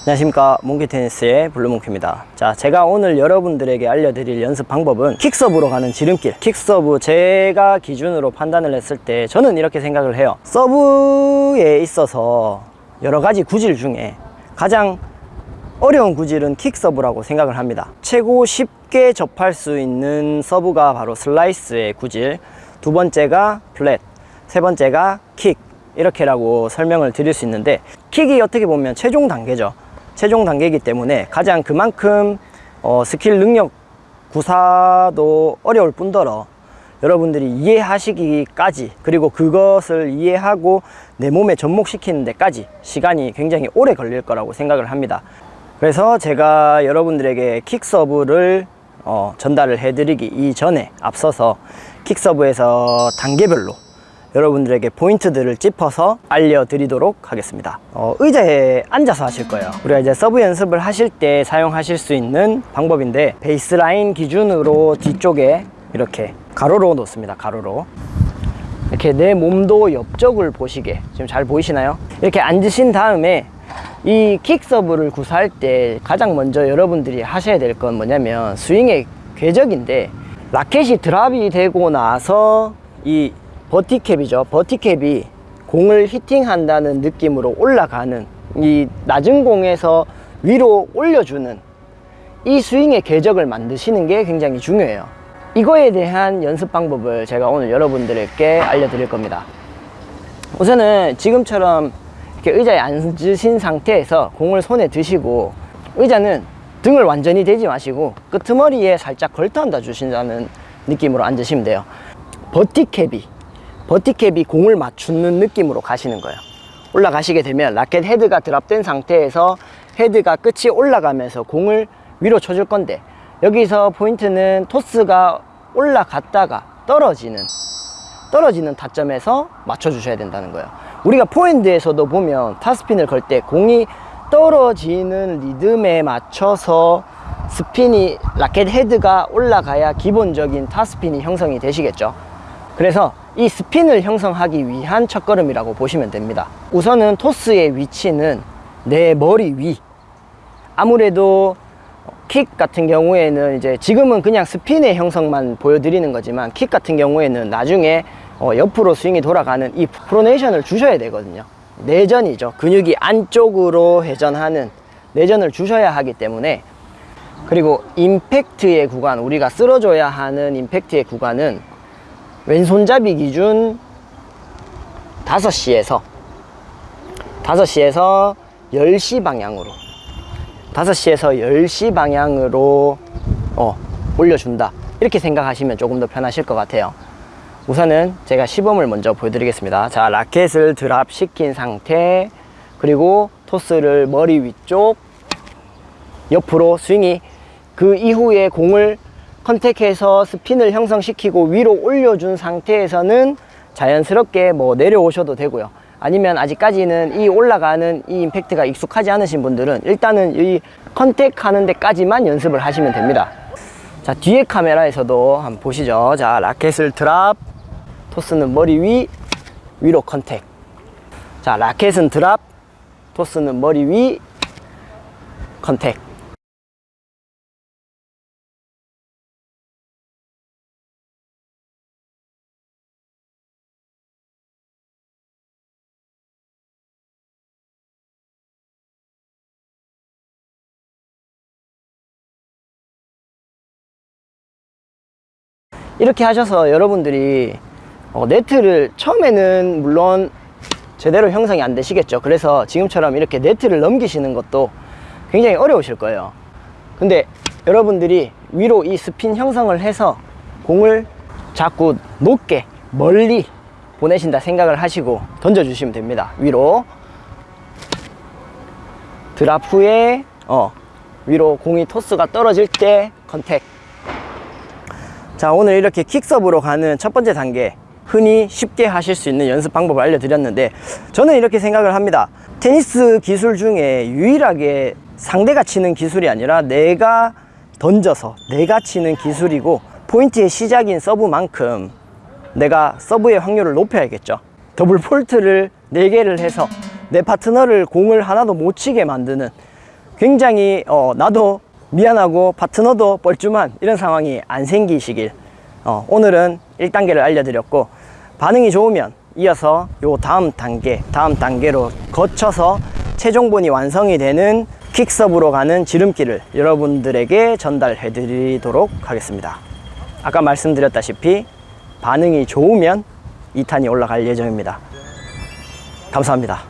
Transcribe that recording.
안녕하십니까. 몽키테니스의 블루몽키입니다. 자 제가 오늘 여러분들에게 알려드릴 연습 방법은 킥서브로 가는 지름길. 킥서브 제가 기준으로 판단을 했을 때 저는 이렇게 생각을 해요. 서브에 있어서 여러 가지 구질 중에 가장 어려운 구질은 킥서브라고 생각을 합니다. 최고 쉽게 접할 수 있는 서브가 바로 슬라이스의 구질. 두 번째가 플랫 세 번째가 킥. 이렇게라고 설명을 드릴 수 있는데 킥이 어떻게 보면 최종 단계죠 최종 단계이기 때문에 가장 그만큼 어, 스킬 능력 구사도 어려울 뿐더러 여러분들이 이해하시기까지 그리고 그것을 이해하고 내 몸에 접목시키는 데까지 시간이 굉장히 오래 걸릴 거라고 생각을 합니다. 그래서 제가 여러분들에게 킥서브를 어, 전달을 해드리기 이전에 앞서서 킥서브에서 단계별로 여러분들에게 포인트들을 짚어서 알려드리도록 하겠습니다. 어, 의자에 앉아서 하실 거예요. 우리가 이제 서브 연습을 하실 때 사용하실 수 있는 방법인데 베이스라인 기준으로 뒤쪽에 이렇게 가로로 놓습니다. 가로로. 이렇게 내 몸도 옆쪽을 보시게. 지금 잘 보이시나요? 이렇게 앉으신 다음에 이 킥 서브를 구사할 때 가장 먼저 여러분들이 하셔야 될 건 뭐냐면 스윙의 궤적인데 라켓이 드랍이 되고 나서 이 버티캡이죠. 버티캡이 공을 히팅한다는 느낌으로 올라가는 이 낮은 공에서 위로 올려주는 이 스윙의 궤적을 만드시는 게 굉장히 중요해요. 이거에 대한 연습 방법을 제가 오늘 여러분들께 알려드릴 겁니다. 우선은 지금처럼 이렇게 의자에 앉으신 상태에서 공을 손에 드시고 의자는 등을 완전히 대지 마시고 끄트머리에 살짝 걸터 앉아 주신다는 느낌으로 앉으시면 돼요. 버티캡이 버티캡이 공을 맞추는 느낌으로 가시는 거예요. 올라가시게 되면 라켓 헤드가 드랍된 상태에서 헤드가 끝이 올라가면서 공을 위로 쳐줄 건데 여기서 포인트는 토스가 올라갔다가 떨어지는 떨어지는 타점에서 맞춰 주셔야 된다는 거예요. 우리가 포핸드에서도 보면 탑스핀을 걸 때 공이 떨어지는 리듬에 맞춰서 스핀이 라켓 헤드가 올라가야 기본적인 탑스핀이 형성이 되시겠죠. 그래서 이 스핀을 형성하기 위한 첫걸음이라고 보시면 됩니다. 우선은 토스의 위치는 내 머리 위. 아무래도 킥 같은 경우에는 이제 지금은 그냥 스핀의 형성만 보여드리는 거지만 킥 같은 경우에는 나중에 어 옆으로 스윙이 돌아가는 이 프로네이션을 주셔야 되거든요. 내전이죠. 근육이 안쪽으로 회전하는 내전을 주셔야 하기 때문에. 그리고 임팩트의 구간 우리가 쓸어줘야 하는 임팩트의 구간은 왼손잡이 기준 5시에서 5시에서 10시 방향으로 5시에서 10시 방향으로 어, 올려준다. 이렇게 생각하시면 조금 더 편하실 것 같아요. 우선은 제가 시범을 먼저 보여드리겠습니다. 자 라켓을 드랍 시킨 상태 그리고 토스를 머리 위쪽 옆으로 스윙이 그 이후에 공을 컨택해서 스핀을 형성시키고 위로 올려준 상태에서는 자연스럽게 뭐 내려오셔도 되고요. 아니면 아직까지는 이 올라가는 이 임팩트가 익숙하지 않으신 분들은 일단은 이 contact 하는 데까지만 연습을 하시면 됩니다. 자 뒤에 카메라에서도 한번 보시죠. 자 라켓을 drop. 토스는 머리 위 위로 contact. 자 라켓은 drop. 토스는 머리 위 contact 이렇게 하셔서 여러분들이 어, 네트를 처음에는 물론 제대로 형성이 안 되시겠죠. 그래서 지금처럼 이렇게 네트를 넘기시는 것도 굉장히 어려우실 거예요. 근데 여러분들이 위로 이 스핀 형성을 해서 공을 자꾸 높게 멀리 보내신다 생각을 하시고 던져 주시면 됩니다. 위로. 드랍 후에 어, 위로 공이 토스가 떨어질 때 contact 자 오늘 이렇게 kick serve로 가는 첫 번째 단계 흔히 쉽게 하실 수 있는 연습 방법을 알려드렸는데 저는 이렇게 생각을 합니다. 테니스 기술 중에 유일하게 상대가 치는 기술이 아니라 내가 던져서 내가 치는 기술이고 포인트의 시작인 서브만큼 내가 서브의 확률을 높여야겠죠. 더블 폴트를 4개를 해서 내 파트너를 공을 하나도 못 치게 만드는 굉장히 어, 나도 미안하고 파트너도 뻘쭘한 이런 상황이 안 생기시길 어, 오늘은 1단계를 알려드렸고 반응이 좋으면 이어서 요 다음 단계 다음 단계로 거쳐서 최종본이 완성이 되는 퀵서브로 가는 지름길을 여러분들에게 전달해 드리도록 하겠습니다. 아까 말씀드렸다시피 반응이 좋으면 2탄이 올라갈 예정입니다. 감사합니다